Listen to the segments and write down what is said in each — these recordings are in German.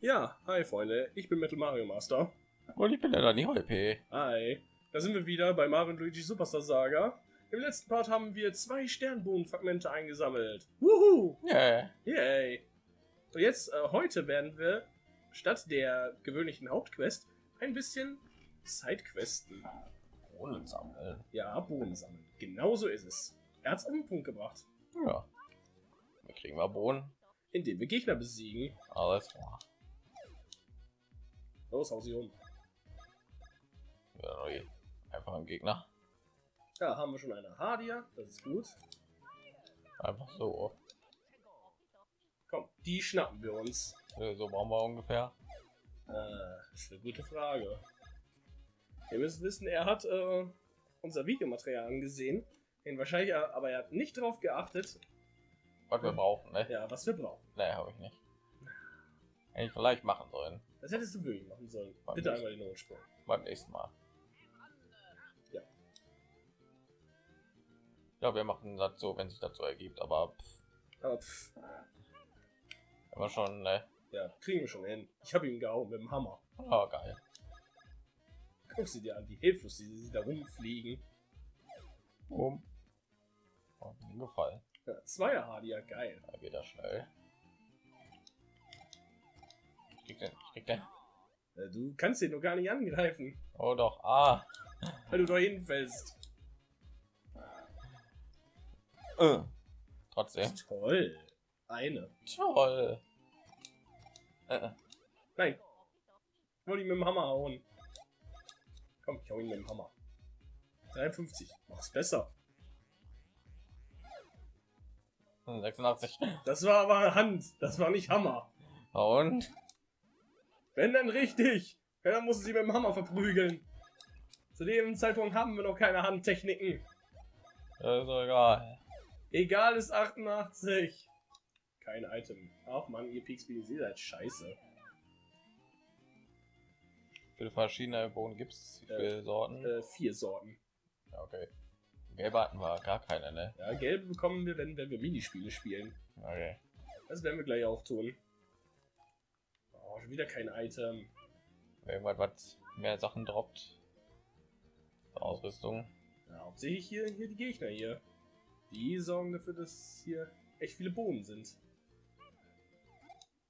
Ja, hi Freunde, ich bin Metal Mario Master. Und ich bin der Dani Holpe. Hi, da sind wir wieder bei Mario und Luigi Superstar Saga. Im letzten Part haben wir zwei Sternbohnenfragmente eingesammelt. Wuhu! Yeah. Yay! Und jetzt, äh, heute werden wir statt der gewöhnlichen Hauptquest ein bisschen Sidequesten. Bohnen sammeln. Ja, Bohnen sammeln. Genau so ist es. Er hat's auf den Punkt gebracht. Ja. Wir kriegen wir Bohnen. Indem wir Gegner besiegen. Alles klar. Los, hau sie um. Ja. Einfach ein Gegner. Ja, haben wir schon eine Hadia. Das ist gut. Einfach so. Komm, die schnappen wir uns. So brauchen wir ungefähr. Äh, ist eine gute Frage. Ihr müsst wissen, er hat äh, unser Videomaterial angesehen. Den wahrscheinlich, aber er hat nicht darauf geachtet, Was wir brauchen, ne? ja, was wir brauchen. Ne, habe ich nicht. Hätte ich vielleicht machen sollen. Das hättest du wirklich machen sollen. Wann Bitte nicht? einmal den Notsprung. Beim nächsten Mal. Ja. Ja, wir machen das so, wenn sich dazu ergibt. Aber pff, Aber pff, wir schon, ne? ja, kriegen wir schon hin. Ich habe ihn gehauen mit dem Hammer. Oh, geil. Guck sie dir an, wie hilflos sie, sie da rumfliegen. Um. Oh, mir gefallen. Ja, Zweier Hadia, geil. Da geht er schnell. Ich krieg den, ich krieg den. Äh, Du kannst den nur gar nicht angreifen, Oh doch, ah. weil du da hinfällst. Äh. Trotzdem. Toll. Eine. Toll. Äh, äh. Nein. Ich wollte ihn mit dem Hammer hauen. Komm, ich hau ihn mit dem Hammer. 53. Mach's besser. 86. Das war aber Hand. Das war nicht Hammer. Und? Wenn dann richtig. Ja, dann muss sie mit dem Hammer verprügeln. Zu dem Zeitpunkt haben wir noch keine Handtechniken. Das ist egal. Egal ist 88. Kein Item. Ach man, ihr Peakspeed, ihr seid scheiße. Viele verschiedene Bohnen gibt es? Wie viele Sorten? Äh, vier Sorten. Ja, okay. Gelbe hatten wir gar keine, ne? Ja, gelbe bekommen wir, wenn, wenn wir Minispiele spielen. Okay. Das werden wir gleich auch tun. Oh, schon wieder kein Item. Irgendwas, was mehr Sachen droppt. Ausrüstung. Ja, hauptsächlich hier, hier die Gegner hier. Die sorgen dafür, dass hier echt viele Bohnen sind.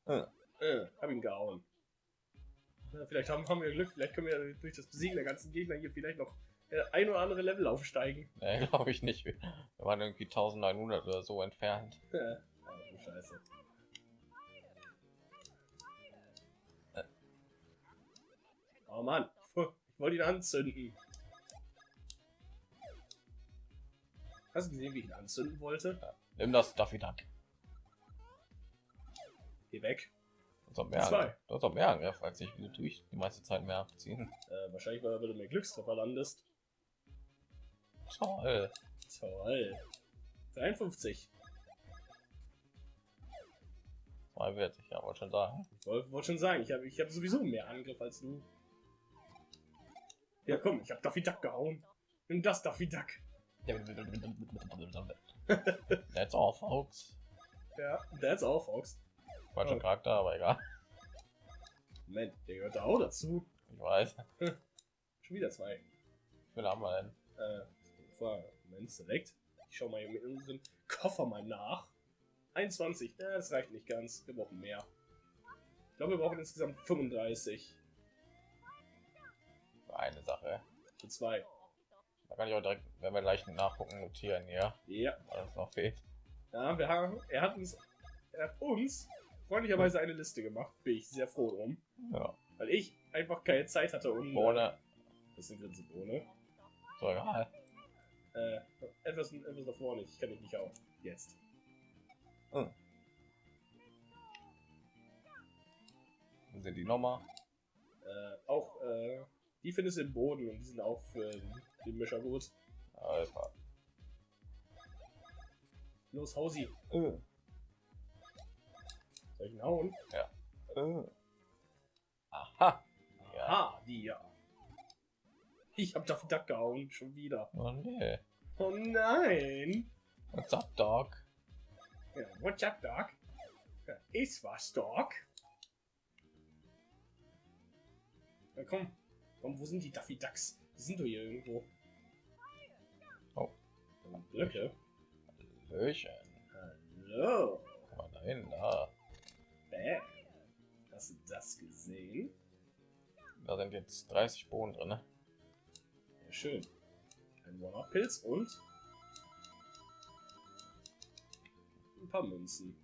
Äh. Äh, hab ihn gehauen. Ja, vielleicht haben, haben wir Glück, vielleicht können wir durch das Besiegen der ganzen Gegner hier vielleicht noch äh, ein oder andere Level aufsteigen. Ne, glaube ich nicht. Wir waren irgendwie 1900 oder so entfernt. Ja, oh, scheiße. Äh. Oh Mann, ich wollte ihn anzünden. Hast du gesehen, wie ich ihn anzünden wollte? Nimm das Daffy Duck. Geh weg. Doch mehr, Zwei. du hast doch mehr Angriff als ich. Wieso tue ich die meiste Zeit mehr abziehen? Äh, wahrscheinlich, weil du mehr Glückstreffer landest. Toll. Toll. 53. 42, ja, wollte schon sagen. Ich wollte wollt schon sagen, ich habe ich hab sowieso mehr Angriff als du. Ja, komm, ich habe Daffy Duck gehauen. Nimm das Daffy Duck. That's all, folks. Ja, that's all, Fox. Falscher Oh. Charakter, aber egal. Moment, der gehört da auch dazu. Ich weiß. Schon wieder zwei. Wie viele haben wir denn? Äh, Moment, Select. Ich schau mal hier mit unseren Koffer mal nach. 21. Ja, das reicht nicht ganz. Wir brauchen mehr. Ich glaube, wir brauchen insgesamt 35. Für eine Sache. Für zwei. Da kann ich auch direkt, wenn wir gleich nachgucken, notieren hier, Ja. was noch fehlt. Ja, wir haben, er hat uns, er hat uns freundlicherweise eine Liste gemacht. Bin ich sehr froh drum. Ja. Weil ich einfach keine Zeit hatte, um. Ohne. Das ist eine Grinsebohne. So egal. Äh, etwas, etwas davor nicht. Ich kann dich nicht auf. Jetzt. Hm. Wo sind die nochmal? Äh, auch, äh, die findest du im Boden und die sind auch für den Mischer gut. Klar. Los, hau sie. Äh. Soll ich ihn hauen? Äh. Aha. Ja. Ah, die ja. Ich hab Daffy Duck gehauen, schon wieder. Oh nee. Oh nein. What's up, Dog? Ja, what's up, Doc? Ja, ist was, Doc? Ja, komm. Komm, wo sind die Daffy Ducks? Die sind doch hier irgendwo. Oh. Blöcke. Löchen. Hallo. Guck mal da hin, da. Bam. Hast du das gesehen? Da sind jetzt 30 Bohnen drin. Ne? Ja, schön. Ein One-Up-Pilz und ein paar Münzen.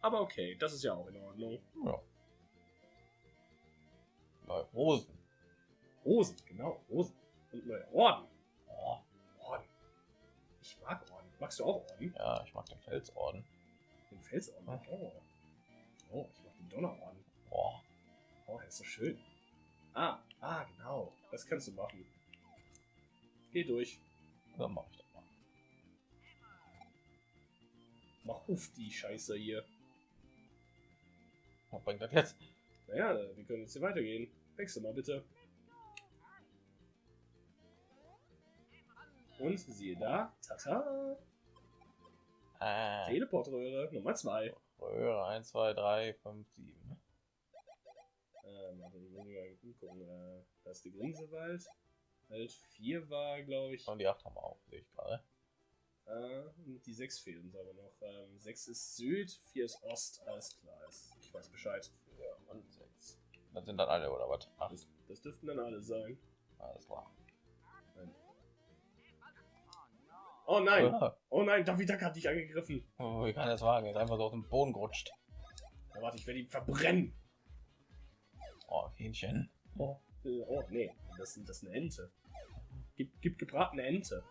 Aber okay, das ist ja auch in Ordnung. Ja. Neue Rosen. Rosen, genau, Rosen. Und neue Orden. Oh, Orden. Ich mag Orden. Magst du auch Orden? ja, ich mag den Felsorden. Den Felsorden? Oh. Oh, ich mag den Donnerorden. Boah. Oh, der ist so schön. Ah, ah, genau. Das kannst du machen. Geh durch. Dann mach ich das mal. Mach auf die Scheiße hier. Was bringt das jetzt? Naja, wir können jetzt hier weitergehen. Wechsel mal bitte. Und siehe da, tata, Äh, Teleportröhre Nummer 2. Röhre 1, 2, 3, 5, 7. Ähm, warte, ich muss mal gucken. Äh, da ist die Grinsewald. Halt 4 war, glaube ich. Und die 8 haben wir auch, sehe ich gerade. Äh, und die 6 fehlen uns aber noch. Ähm, 6 ist Süd, 4 ist Ost, alles klar. Ist, ich weiß Bescheid. Ja, und 6. Das sind dann alle, oder was? Ach, Das, das dürften dann alle sein. alles klar. Oh nein! Ah, Oh nein, David Duck hat dich angegriffen. oh, wie kann das wagen? Ist einfach so auf den Boden gerutscht. Ja, warte, ich werde ihn verbrennen. Oh, Hähnchen. Oh, äh, oh nee, das, das ist eine Ente. Gib, gib gebratene Ente.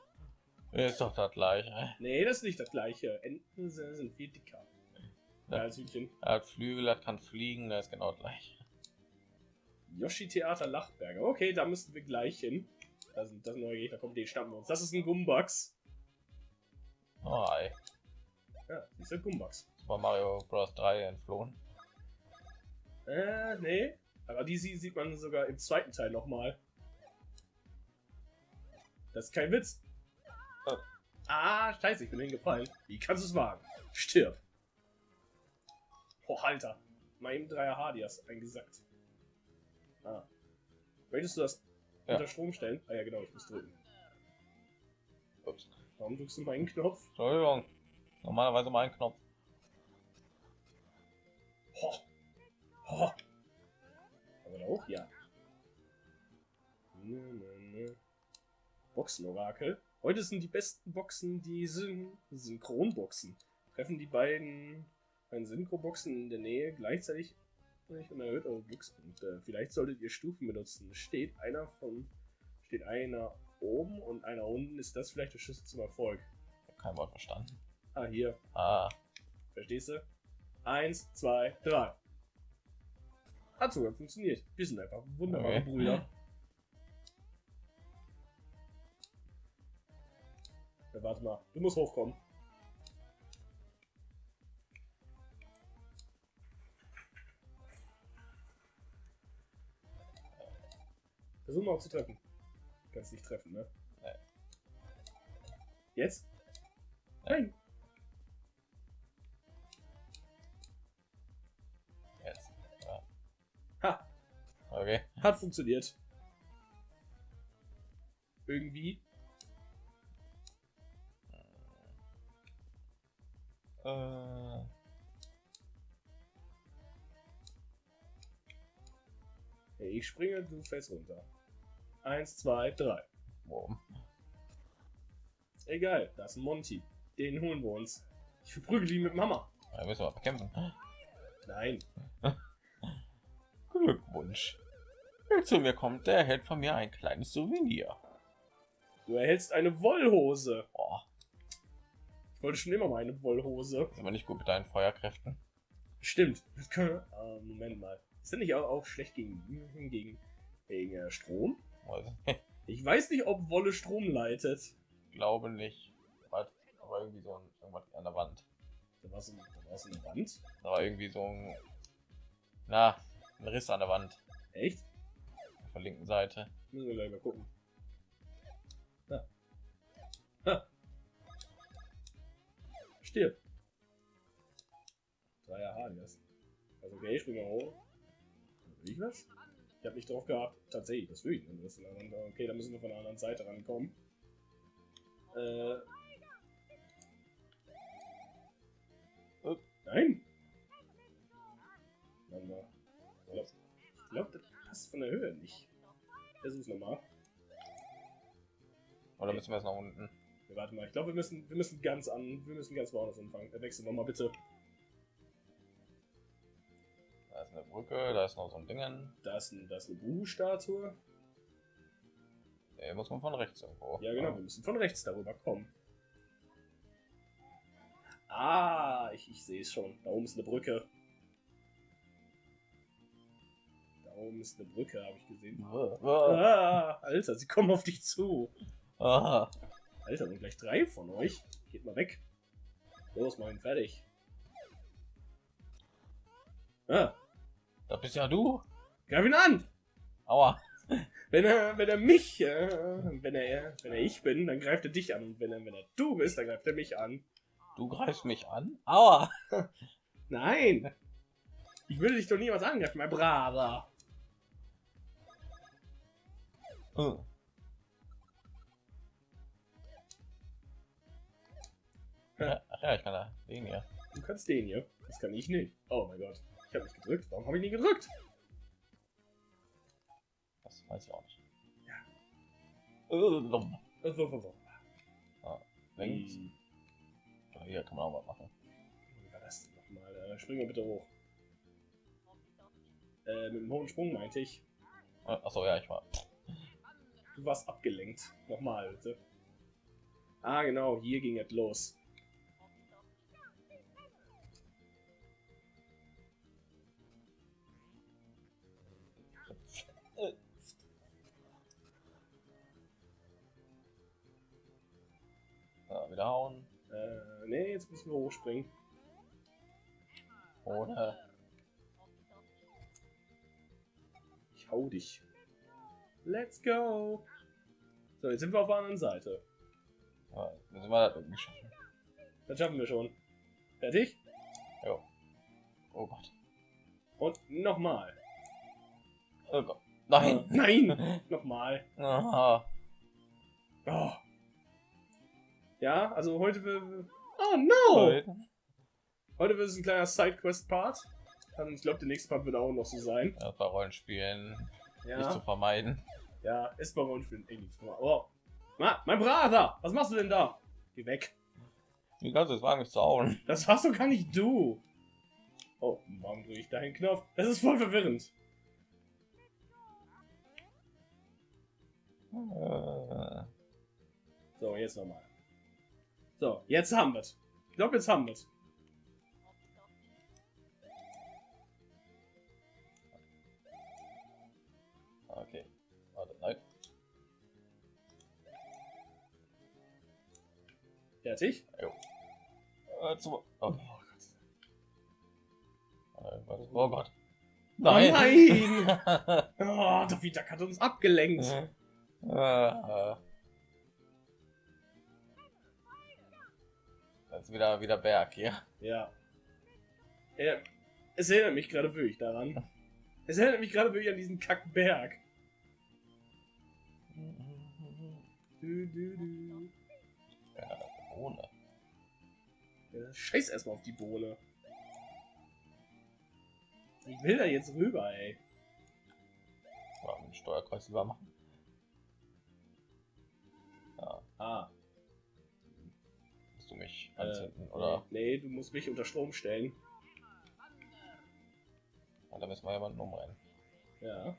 Ist doch das gleiche. Nee, das ist nicht das gleiche. Enten sind, sind viel dicker. Ja, als Hühnchen. Er hat Flügel, er kann fliegen, das ist genau das gleiche. Yoshi Theater Lachberger. Okay, da müssten wir gleich hin. Da sind das neue Gegner. Kommt, den schnappen wir uns. Das ist ein Gumbax. Oh, ey. Ja, ist ein Gumbax. Super Mario Bros. 3 entflohen. Äh, nee. Aber die sie- sieht man sogar im zweiten Teil nochmal. Das ist kein Witz. Oh. Ah, scheiße, ich bin hingefallen. Wie kannst du es wagen? Stirb. Oh, Alter. Mal eben 3 Hadias eingesackt. Ah. Möchtest du das Ja. unter Strom stellen? Ah ja, genau, ich muss drücken. Ups. Warum drückst du meinen Knopf? Entschuldigung. Normalerweise mein Knopf. Ho. Ho. Aber da hoch? Ja. Nö, nö, nö. Boxenorakel. Heute sind die besten Boxen die Syn Synchronboxen. Treffen die beiden, beiden Synchroboxen in der Nähe gleichzeitig und erhöht eure Glückspunkte. Vielleicht solltet ihr Stufen benutzen. Steht einer von steht einer oben und einer unten. Ist das vielleicht der Schlüssel zum Erfolg? Ich hab kein Wort verstanden. Ah, hier. Ah, Verstehst du? Eins, zwei, drei. Hat sogar funktioniert. Wir sind einfach wunderbare Okay. Brüder. Ja, warte mal, du musst hochkommen. Versuch mal auch zu treffen. Kannst nicht treffen, ne? Nee. Jetzt? Nein. jetzt. Ja. Ha, Okay. hat funktioniert. Irgendwie. Äh, Hey, ich springe, du fällst runter. Eins, zwei, drei. Wurm. Egal, da ist Monty. Den holen wir uns. Ich verprügel ihn mit Mama. Da müssen wir bekämpfen. Nein. Glückwunsch. Wer zu mir kommt, der erhält von mir ein kleines Souvenir. Du erhältst eine Wollhose. Oh, Ich wollte schon immer mal eine Wollhose. ist aber nicht gut mit deinen Feuerkräften. Stimmt. Das können. Ah, Moment mal. Ist das nicht auch, auch schlecht gegen, gegen, gegen äh, Strom? Also, Ich weiß nicht, ob Wolle Strom leitet. glaube nicht. Aber irgendwie so ein, irgendwas an der Wand. Da war so, da war so eine Wand. Da war irgendwie so ein. Na, ein Riss an der Wand. Echt? Auf der linken Seite. Müssen wir gleich mal gucken. Ha. Ha. Stirb. Drei Hadias. Also okay, ich springe hoch. Will ich was? Ich habe nicht drauf gehabt. Tatsächlich, das will ich. Das okay, dann müssen wir von der anderen Seite rankommen. Äh. Upp. Nein! Warte mal. Ich glaube, glaub, das passt von der Höhe nicht. Versuch's nochmal. Oder müssen wir jetzt nach unten? Ja, warte mal, ich glaube, wir müssen, wir müssen ganz an, wir müssen ganz woanders anfangen. Äh, wechseln wir mal bitte. Brücke, da ist noch so ein Dingen. Da ist, ein, da ist eine Buhu-Statue. Nee, muss man von rechts irgendwo. Ja, genau, wir müssen von rechts darüber kommen. Ah, ich, ich sehe es schon. Da oben ist eine Brücke. Da oben ist eine Brücke, habe ich gesehen. Ah. Ah, Alter, sie kommen auf dich zu. Ah. Alter, sind gleich drei von euch. Geht mal weg. Los, mach ihn fertig. Ah, Da bist ja du. greif ihn an! Aua. Wenn er, wenn er mich, äh, wenn er, wenn er ich bin, dann greift er dich an. Und wenn er, wenn er du bist, dann greift er mich an. Du greifst mich an. Aua. Nein! Ich würde dich doch niemals angreifen, mein Braver. Hm. Ja, ach ja, ich kann da den hier. Du kannst den hier. Das kann ich nicht. Oh mein Gott. Ich habe nicht gedrückt. Warum habe ich nie gedrückt? Das weiß ich auch nicht. Ja. Äh, dumm. Äh, so, so, so. Links. Hm, Hier kann man auch was machen. Wie war das denn nochmal? Äh, spring mal bitte hoch. Äh, mit dem hohen Sprung meinte ich. Äh, Achso, ja, ich war. Du warst abgelenkt. Nochmal, bitte. Ah, genau. Hier ging es los. Hauen. Äh, nee, jetzt müssen wir hochspringen. Oder? Ich hau dich. Let's go. So, jetzt sind wir auf der anderen Seite. Ja, müssen wir das irgendwie schaffen. Das schaffen wir schon. Fertig? Jo. Oh Gott. Und nochmal. Oh Gott. Nein. Äh, nein! Nochmal. Ah. Oh. Ja, also heute will. Oh no! Heute wird es ein kleiner Sidequest-Part. Ich glaube, der nächste Part wird auch noch so sein. Ja, bei Rollenspielen nicht zu Ja, vermeiden. ja, ist bei Rollenspielen eh nichts vor. Oh. Ma, mein Brater! Was machst du denn da? Geh weg. Wie kannst du es wagen, mich zu hauen? Das warst doch gar nicht du. Oh, warum drücke ich da einen Knopf? Das ist voll verwirrend. Äh, So, jetzt nochmal. So, jetzt haben wir's. Ich glaube, jetzt haben wir's. Okay. Warte, nein. Fertig? Äh, zu, Oh oh, Gott. äh, oh Gott. Nein! Nein! Oh, Daffy Duck hat uns abgelenkt. äh, äh. Ist wieder, wieder Berg hier. Ja. ja. Es erinnert mich gerade wirklich daran. Es erinnert mich gerade wirklich an diesen Kackberg. Du, du, du. Ja, Bohne. Ja, scheiß erstmal auf die Bohne. Ich will da jetzt rüber, ey. Ja, mit dem Steuerkreuz lieber machen. Ja, Ah. Musst du mich Äh, anzünden, oder? Nee, du musst mich unter Strom stellen. Ja, da müssen wir jemanden umrennen. Ja.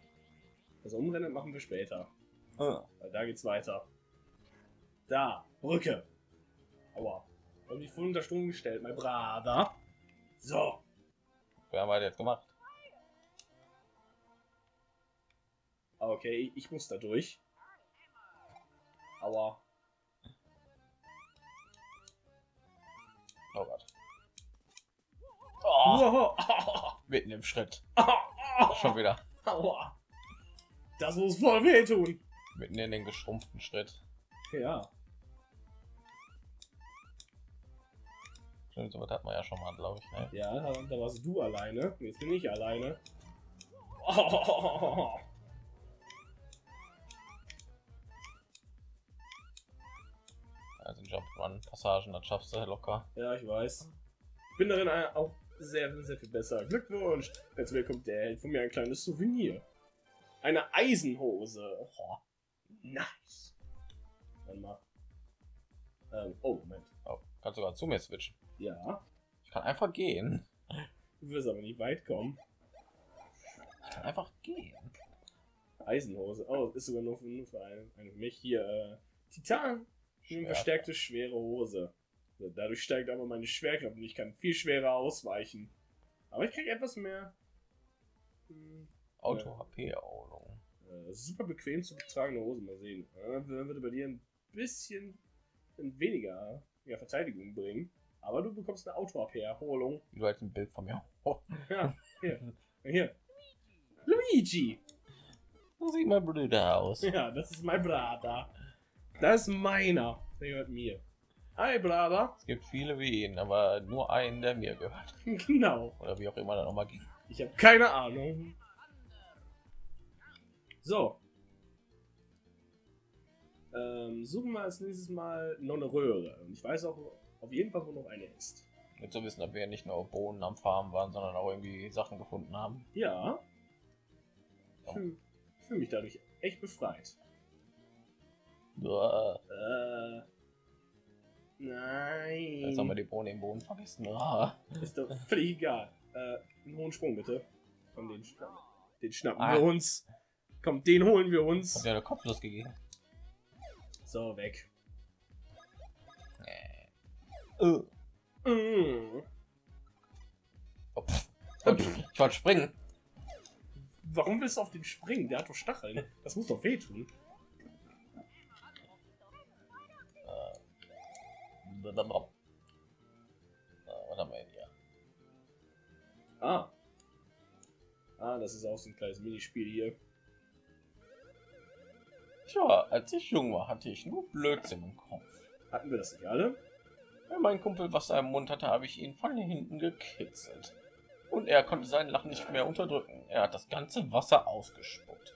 Das Umrennen machen wir später. Ah. Weil da geht's weiter. Da, Brücke. Aua. Hab mich voll unter Strom gestellt, mein Brater. So. Wir haben halt jetzt gemacht. Ah, Okay, ich muss da durch. Aua. Oh, Wow. mitten im Schritt. Schon wieder. Aua. Das muss voll wehtun. Mitten in den geschrumpften Schritt. Ja. Stimmt, sowas hat man ja schon mal, glaube ich. Ne? Ja, da, warst du alleine. Jetzt bin ich alleine. Oh. Also Jump-Run-Passagen, das schaffst du locker. Ja, ich weiß. Bin darin auch sehr, sehr viel besser. Glückwunsch! Jetzt bekommt der Held von mir ein kleines Souvenir. Eine Eisenhose. Oh, nice. Warte mal. Ähm, oh, Moment. Oh, kannst sogar zu mir switchen. Ja. Ich kann einfach gehen. Du wirst aber nicht weit kommen. Ich kann einfach gehen. Eisenhose. Oh, ist sogar nur für, nur für einen, einen mich. Hier, äh, Titan. Verstärkte schwere Hose. Dadurch steigt aber meine Schwerkraft und ich kann viel schwerer ausweichen. Aber ich kriege etwas mehr. Hm, Auto-HP-Erholung. äh, super bequem zu tragende Hose. Mal sehen. Äh, Dann würde bei dir ein bisschen weniger ja, Verteidigung bringen. Aber du bekommst eine Auto-AP-Erholung. Wie du als ein Bild von mir. Oh, Ja, hier. Hier. Luigi! so sieht mein Bruder aus. Ja, das ist mein Bruder. Das ist meiner. Der gehört mir. Hi, Bruder. Es gibt viele wie ihn, aber nur einen, der mir gehört. Genau. Oder wie auch immer das nochmal ging. Ich habe keine Ahnung. So. Ähm, suchen wir als nächstes Mal noch eine Röhre. Und ich weiß auch auf jeden Fall, wo noch eine ist. Jetzt zu wissen, ob wir nicht nur Bohnen am Farmen waren, sondern auch irgendwie Sachen gefunden haben. Ja. Oh. Fühl, fühl mich dadurch echt befreit. Uah, Äh. Nein. Jetzt haben wir die Bohnen im Boden vergessen. Ah. Ist doch völlig egal. Äh, einen hohen Sprung bitte. Komm, den, schnappen, den schnappen Ah. wir uns. Komm, den holen wir Hat uns. dir eine Kopflos gegeben. So, weg. Äh. Mm. Oh, pff. Ich ich wollte springen. Warum willst du auf den springen? Der hat doch Stacheln. Das muss doch wehtun. Was haben wir denn hier? Ah. Ah, das ist auch so ein kleines Minispiel hier. Tja, als ich jung war, hatte ich nur Blödsinn im Kopf. Hatten wir das nicht alle? Wenn mein Kumpel Wasser im Mund hatte, habe ich ihn von hinten gekitzelt. Und er konnte sein Lachen nicht mehr unterdrücken. Er hat das ganze Wasser ausgespuckt.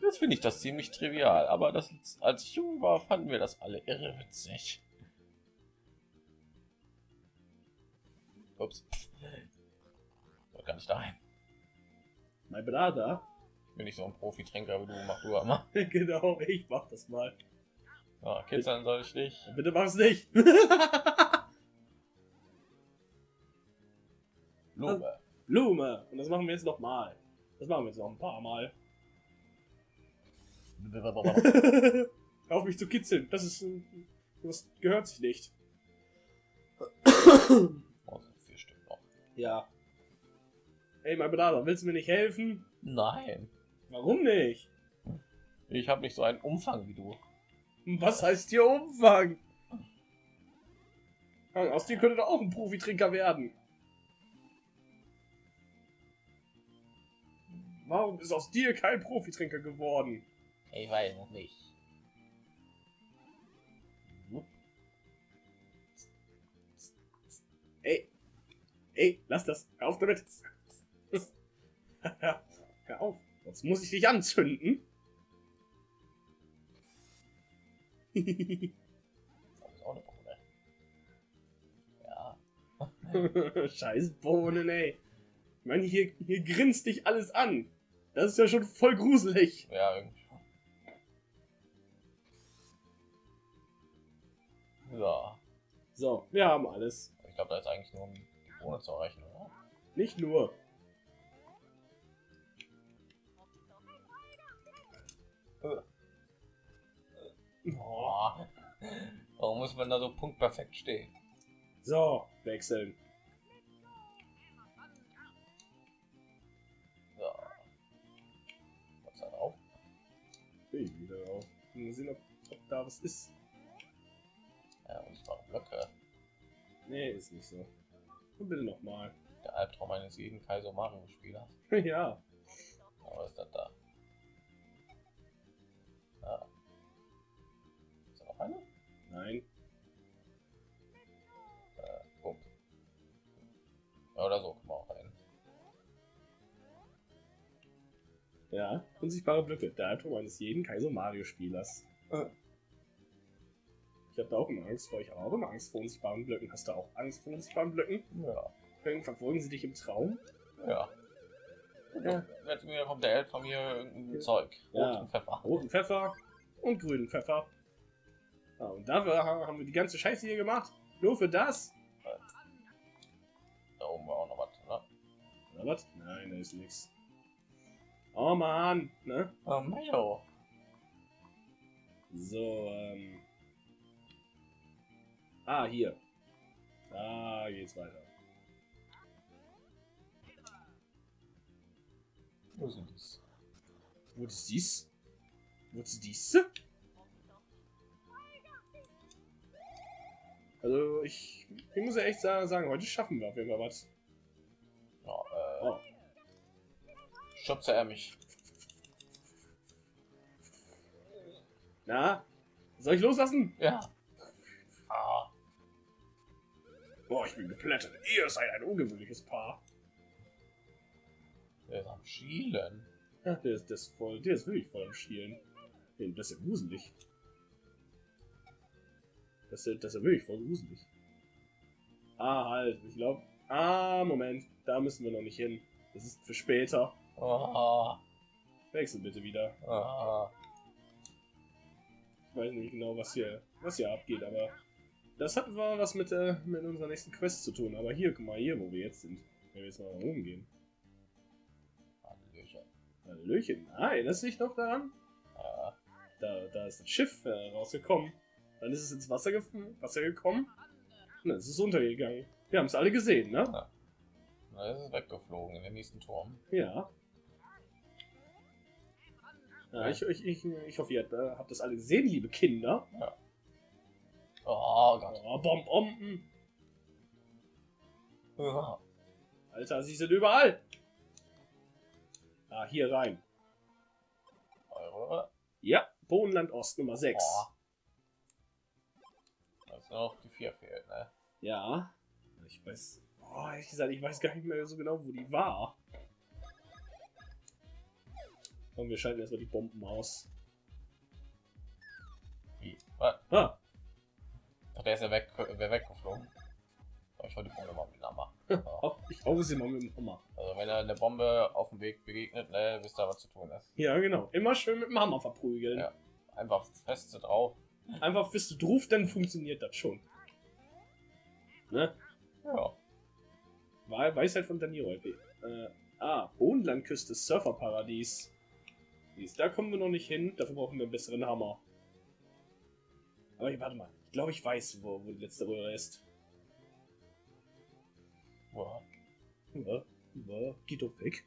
Jetzt finde ich das ziemlich trivial, aber das, als ich jung war, fanden wir das alle irre witzig. Ups. Wollte gar nicht dahin. Mein Bruder. Ich bin nicht so ein Profitrinker wie du, mach du immer. genau, ich mach das mal. Ja, kitzeln soll ich dich. Bitte mach's nicht. Lume. Blume. Und das machen wir jetzt noch mal. Das machen wir jetzt noch ein paar Mal. Auf mich zu kitzeln. Das ist. ein- Das gehört sich nicht. Oh, sind vier Stück noch. Ja. Hey, mein Bruder, willst du mir nicht helfen? Nein. Warum nicht? Ich habe nicht so einen Umfang wie du. Was heißt hier Umfang? Aus dir könnte doch auch ein Profitrinker werden. Warum ist aus dir kein Profitrinker geworden? Ich weiß noch nicht. Ey, lass das. Hör auf damit. Hör auf, sonst muss ich dich anzünden. Das ist auch eine Bohne. Ja. Scheiß Bohnen, ey. Ich meine, hier, hier grinst dich alles an. Das ist ja schon voll gruselig. Ja, irgendwie schon. Ja. So, wir haben alles. Ich glaube, da ist eigentlich nur um Bohne zu erreichen, oder? Nicht nur. Boah. Warum muss man da so punktperfekt stehen? So, wechseln. Ja. Was da drauf? Bin ich wieder drauf. Mal sehen, ob, ob da was ist. Ja, und waren Blöcke. Nee, ist nicht so. Bitte nochmal. Der Albtraum eines jeden Kaiser Mario Spielers. ja. Aber ist das da? Ah. Ist da noch eine? Nein. Äh, Pump. Ja, oder so kann auch rein. Ja, unsichtbare Blöcke. Der Albtraum eines jeden Kaiser Mario Spielers. Ah. Äh, ich habe da auch immer Angst vor. Ich habe auch immer Angst vor unsichtbaren Blöcken. Hast du auch Angst vor unsichtbaren Blöcken? Ja. Dann verfolgen sie dich im Traum? Ja. Ja. Mir kommt der Elf von mir irgendein Zeug. Ja. Roten Pfeffer. Roten Pfeffer und grünen Pfeffer. Ja, und dafür ha- haben wir die ganze Scheiße hier gemacht. Nur für das? Da oben war auch noch was, ne? Oder was? Nein, da ist nichts. Oh Mann, ne? Oh, Mayo. So, ähm. Ah, hier. Da geht's weiter. Wo sind dies? Wo ist dies? Wo ist dies? Also, ich, ich muss ja echt sa- sagen, heute schaffen wir auf jeden Fall was. Ja, äh. Oh. Schubse er mich. Na? Soll ich loslassen? Ja. Boah, ich bin geplättet. Ihr seid ein ungewöhnliches Paar. Der ist am Schielen. Ja, der ist, der ist voll, der ist wirklich voll am Schielen. Das ist ja gruselig. Das ist, ja- das ist ja wirklich voll gruselig. Ah, halt, ich glaube. Ah, Moment, da müssen wir noch nicht hin. Das ist für später. Ah. Wechsel bitte wieder. Ah. Ich weiß nicht genau, was hier, was hier abgeht, aber das hat mal was mit, äh, mit unserer nächsten Quest zu tun. Aber hier, guck mal, hier, wo wir jetzt sind. Wenn wir jetzt mal rumgehen. Hallöchen. Hallöchen. Ah, erinnerst du dich noch daran? Ja. Da, da ist das Schiff äh, rausgekommen. Dann ist es ins Wasser, gef Wasser gekommen. Und dann ist es untergegangen. Wir haben es alle gesehen, ne? Na, es ist weggeflogen in den nächsten Turm. Ja. ja ich, ich, ich, ich hoffe, ihr habt, äh, habt das alle gesehen, liebe Kinder. Oh Gott. Oh, Bom Bomben. Ah. Alter, sie sind überall. Ah, hier rein. Ja, Bodenland Ost Nummer 6. Oh. Also noch die vier fehlt, ne? Ja. Ich weiß. Oh, ehrlich gesagt, ich weiß gar nicht mehr so genau, wo die war. Komm, wir schalten erstmal die Bomben aus. Wie? Was? Ah, der ist ja weg, wär weggeflogen. Aber ich wollte die Bombe mal mit Hammer. oh, ich hau sie mal mit dem Hammer. Also wenn er eine Bombe auf dem Weg begegnet, ne, wisst ihr, was zu tun ist. Ja, genau. Immer schön mit dem Hammer verprügeln. Ja. Einfach feste drauf. Einfach du drauf, dann funktioniert das schon. Ne? Ja. Wahr- Weisheit von Danilo. Äh, ah, Bodenlandküste, Surferparadies. Dies, Da kommen wir noch nicht hin, dafür brauchen wir einen besseren Hammer. Aber ich, warte mal, ich glaube, ich weiß, wo, wo die letzte Röhre ist. Boah. Ja, ja, geht doch weg.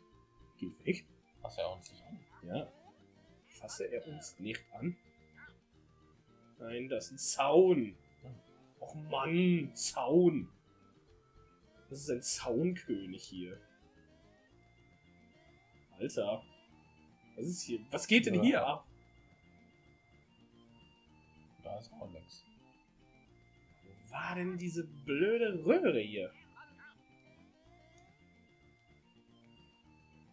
Geht weg. Was er uns nicht an. Ja. Fasse er uns nicht an? Nein, das ist ein Zaun. Och Mann, Zaun. Das ist ein Zaunkönig hier. Alter. Was ist hier? Was geht denn Ja. hier ab? Da ist auch nichts. War denn diese blöde Röhre hier?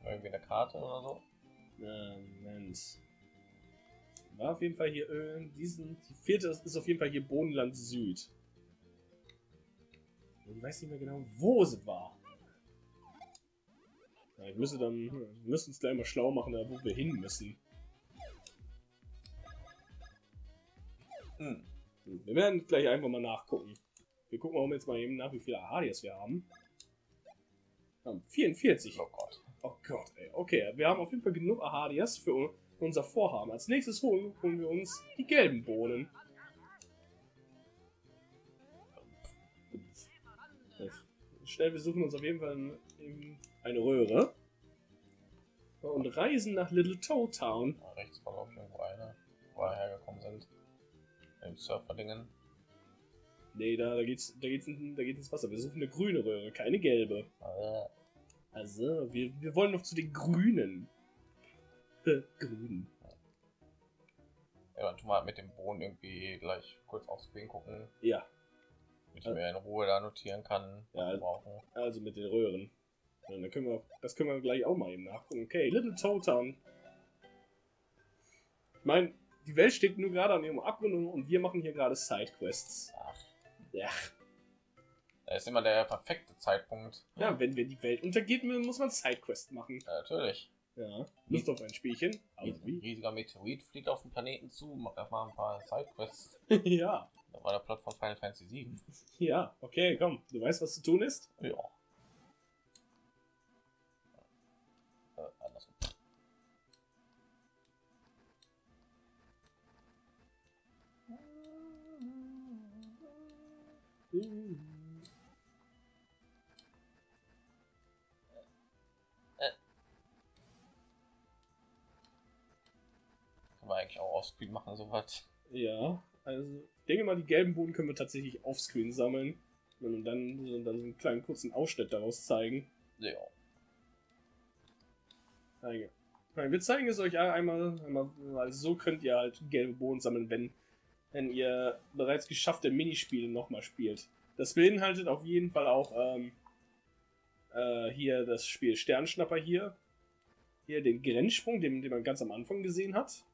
Irgendwie eine Karte oder so. Moment. War auf jeden Fall hier äh, diesen. Die vierte ist auf jeden Fall hier Bodenland Süd. Ich weiß nicht mehr genau, wo sie war. Ja, ich müsste dann. Wir müssen uns gleich mal schlau machen, da wo wir hin müssen. Hm. Wir werden gleich einfach mal nachgucken. Wir gucken auch jetzt mal eben nach, wie viele Ahadias wir haben. Wir haben 44. Oh Gott. Oh Gott, ey. Okay, wir haben auf jeden Fall genug Ahadias für un- unser Vorhaben. Als nächstes holen, holen wir uns die gelben Bohnen. Schnell, wir suchen uns auf jeden Fall eine Röhre. Und reisen nach Little Toe Town. Da rechts war glaube ich irgendwo einer, wo wir hergekommen sind. Im Surfer-Dingen. Nee, da, da, geht's, da, geht's, in- da geht's ins Wasser. Wir suchen eine grüne Röhre, keine gelbe. Äh, Also, wir, wir wollen noch zu den Grünen. Äh, Grünen. Ja, dann tun wir halt mit dem Boden irgendwie gleich kurz aufs Screen gucken, Ja, damit ich mir in Ruhe da notieren kann, was Ja, wir brauchen. also mit den Röhren. Ja, dann können wir, das können wir gleich auch mal eben nachgucken. Okay, Little Toe Town. meine, die Welt steht nur gerade an ihrem Abgrund und- wir machen hier gerade Sidequests. Ach, Ja. da ist immer der perfekte Zeitpunkt. ja, wenn wenn die Welt untergeht, muss man Sidequest machen. Ja, natürlich. Ja. Lust auf ein Spielchen? Ein Also wie? riesiger Meteorit fliegt auf den Planeten zu, macht erstmal ein paar Sidequests. ja. Da war der Plot von Final Fantasy 7. Ja, okay, komm. Du weißt, was zu tun ist? Ja. Kann man eigentlich auch offscreen machen, sowas. Ja, also ich denke mal, die gelben Boden können wir tatsächlich offscreen sammeln und dann, und dann so einen kleinen kurzen Ausschnitt daraus zeigen. Ja. Nein, Wir zeigen es euch einmal, einmal, weil so könnt ihr halt gelbe Bohnen sammeln, wenn, wenn ihr bereits geschaffte Minispiele nochmal spielt. Das beinhaltet auf jeden Fall auch ähm, äh, hier das Spiel Sternschnapper hier. Hier den Grenzsprung, den, den man ganz am Anfang gesehen hat.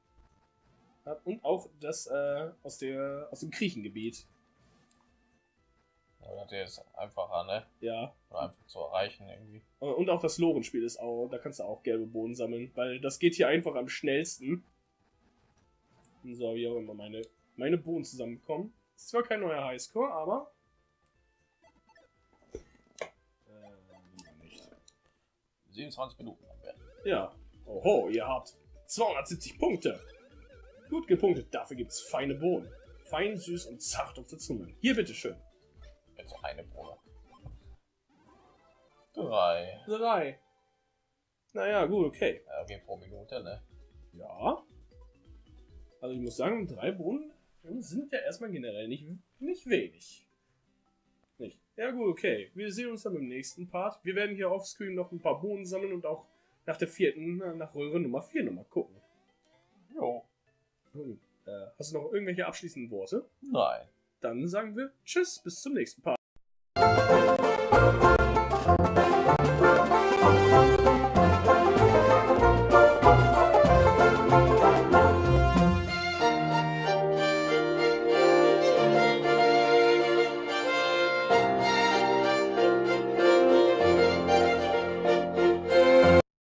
Und auch das äh, aus, der, aus dem Kriechengebiet. Aber das ist einfacher, ne? Ja. Oder einfach zu erreichen irgendwie. Und auch das Lorenspiel ist auch, da kannst du auch gelbe Bohnen sammeln, weil das geht hier einfach am schnellsten. So, wie auch immer meine, meine Bohnen zusammenkommen. Ist zwar kein neuer Highscore, aber. Äh, nicht. 27 Minuten haben wir. Ja. Oho, ihr habt 270 Punkte. Gut gepunktet, dafür gibt's feine Bohnen. Fein, süß und zart auf der Zunge. Hier, bitteschön. Jetzt eine Bohne. Drei. Drei. Naja, gut, okay. Ja, okay, pro Minute, ne? Ja. Also ich muss sagen, drei Bohnen sind ja erstmal generell nicht, nicht wenig. Nicht. Ja gut, okay. Wir sehen uns dann im nächsten Part. Wir werden hier offscreen noch ein paar Bohnen sammeln und auch nach der vierten, äh, nach Röhre Nummer 4 nochmal gucken. Jo. Hm. Äh, hast du noch irgendwelche abschließenden Worte? Nein. Dann sagen wir Tschüss, bis zum nächsten Part.